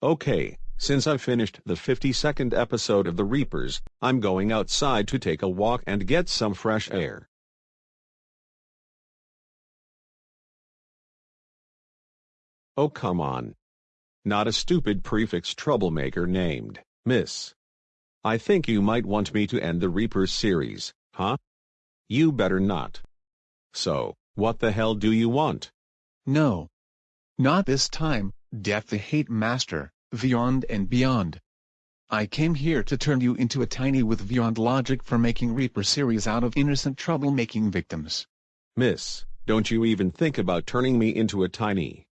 Okay, since I finished the 52nd episode of The Reapers, I'm going outside to take a walk and get some fresh air. Oh come on. Not a stupid prefix troublemaker named, Miss. I think you might want me to end the Reapers series, huh? You better not. So, what the hell do you want? No. Not this time, Death the Hate Master, Beyond and Beyond. I came here to turn you into a tiny with beyond logic for making Reaper series out of innocent troublemaking victims. Miss, don't you even think about turning me into a tiny.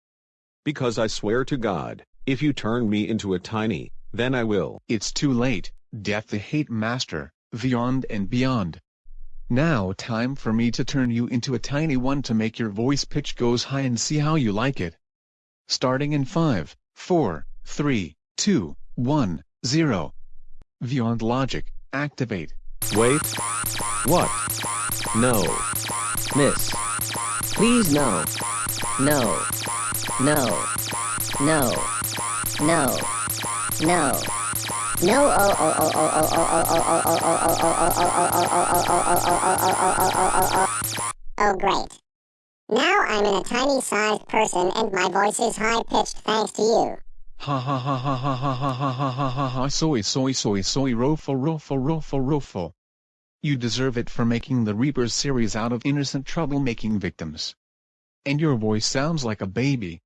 Because I swear to God, if you turn me into a tiny, then I will. It's too late, Death the Hate Master, Beyond and Beyond. Now time for me to turn you into a tiny one to make your voice pitch goes high and see how you like it. Starting in 5, 4, 3, 2, 1, 0. Beyond Logic, activate. Wait. What? No. Miss. Please no. No. No. No. No. No. No. Oh. Oh. Oh. Oh. Oh. Oh. Oh. Oh. Oh. Oh. Oh, great. Now I'm in a tiny sized person and my voice is high pitched thanks to you. Ha ha ha ha ha ha ha ha ha ha ha ha soy soy soy soy rofo rofo rofo rofo. You deserve it for making the Reapers series out of innocent troublemaking victims. And your voice sounds like a baby.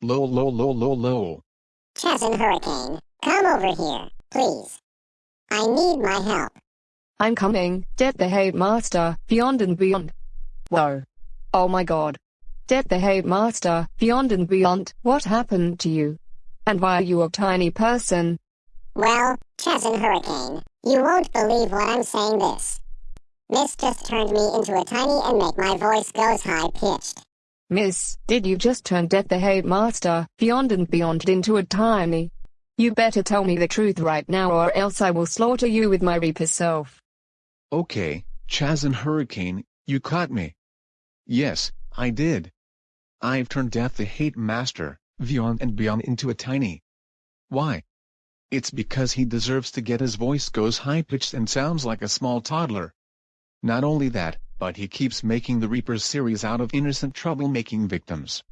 Lol lol lol lol lol. Chaz and Hurricane, come over here, please. I need my help. I'm coming, Death the Hate Master, Beyond and Beyond. Whoa. Oh my god. Death the Hate Master, Beyond and Beyond, what happened to you? And why are you a tiny person? Well, Chaz and Hurricane, you won't believe what I'm saying this. Miss just turned me into a tiny and make my voice goes high pitched. Miss, did you just turn Death the Hate Master, Beyond and Beyond into a tiny? You better tell me the truth right now or else I will slaughter you with my Reaper self. Okay, Chaz and Hurricane, you caught me. Yes, I did. I've turned Death the Hate Master, Beyond and Beyond into a tiny. Why? It's because he deserves to get his voice goes high-pitched and sounds like a small toddler. Not only that, but he keeps making the Reapers series out of innocent troublemaking victims.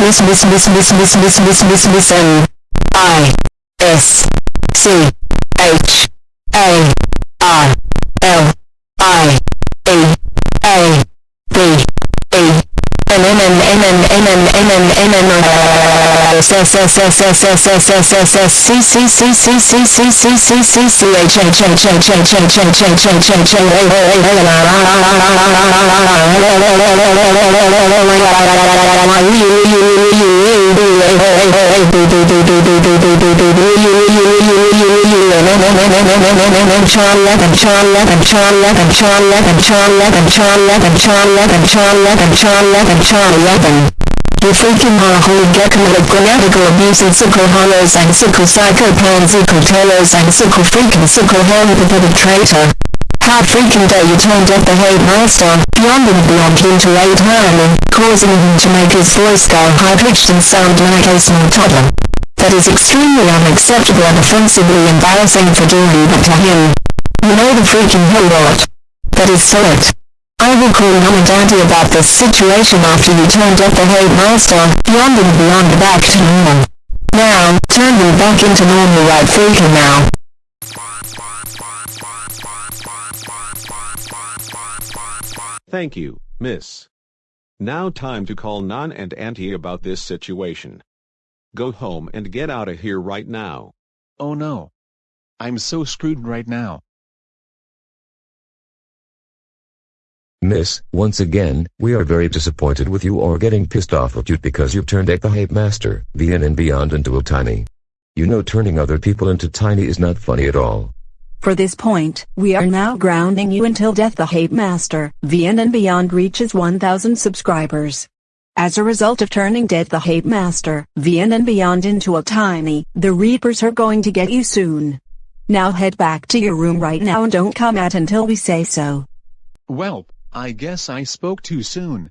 Miss Miss Miss Miss Miss Miss Miss Miss Miss M I S C H S S S S S S S S S S C C C C C C C C C C H H H H H H H H H H H Holy get committed grammatical abuse and sickle hollows and sickle psychopansical tailors and sickle freaking sickle hand pathetic traitor. How freaking dare you turn Death the Hate Master, beyond and beyond into a tiny, causing him to make his voice go high-pitched and sound like a small toddler. That is extremely unacceptable and offensively embarrassing for doing that to him. You know the freaking hell what? That is so it. I will call mom and daddy about this situation after you turn off the Hate Master, beyond and beyond back to normal. Now, turn me back into normal right freaking now. Thank you, miss. Now time to call Nan and Auntie about this situation. Go home and get out of here right now. Oh no. I'm so screwed right now. Miss, once again, we are very disappointed with you or getting pissed off at you because you've turned Death the Hate Master, Beyond and Beyond into a tiny. You know turning other people into tiny is not funny at all. For this point, we are now grounding you until Death the Hate Master, Beyond and Beyond reaches 1000 subscribers. As a result of turning Death the Hate Master, Beyond and Beyond into a tiny, the Reapers are going to get you soon. Now head back to your room right now and don't come out until we say so. Well, I guess I spoke too soon.